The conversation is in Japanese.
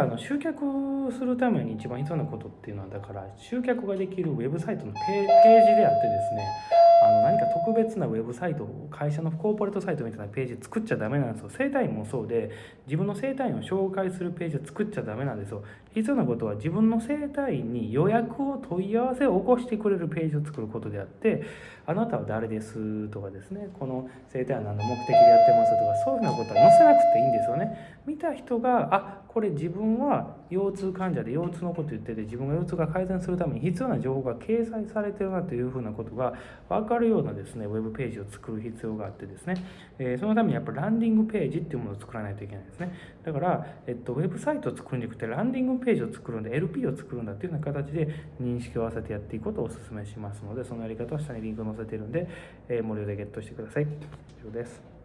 あの集客するために一番必要なことっていうのはだから集客ができるウェブサイトのページであってですねあの何か特別なウェブサイト会社のコーポレートサイトみたいなページ作っちゃダメなんですよ。生体院もそうで自分の生体院を紹介するページを作っちゃダメなんですよ。必要なことは自分の生体院に予約を問い合わせを起こしてくれるページを作ることであってあなたは誰ですとかですねこの生体院何の目的でやってますとかそういうふうなことは載せなくていいんですよね。た人があこれ自分は腰痛患者で腰痛のこと言ってて自分が腰痛が改善するために必要な情報が掲載されてるなというふうなことが分かるようなですねウェブページを作る必要があってですね、えー、そのためにやっぱランディングページっていうものを作らないといけないですね。だから、えっと、ウェブサイトを作るんじゃなくてランディングページを作るんで LP を作るんだっていうような形で認識を合わせてやっていくことをお勧めしますのでそのやり方は下にリンクを載せてるんで、えー、無料でゲットしてください。以上です。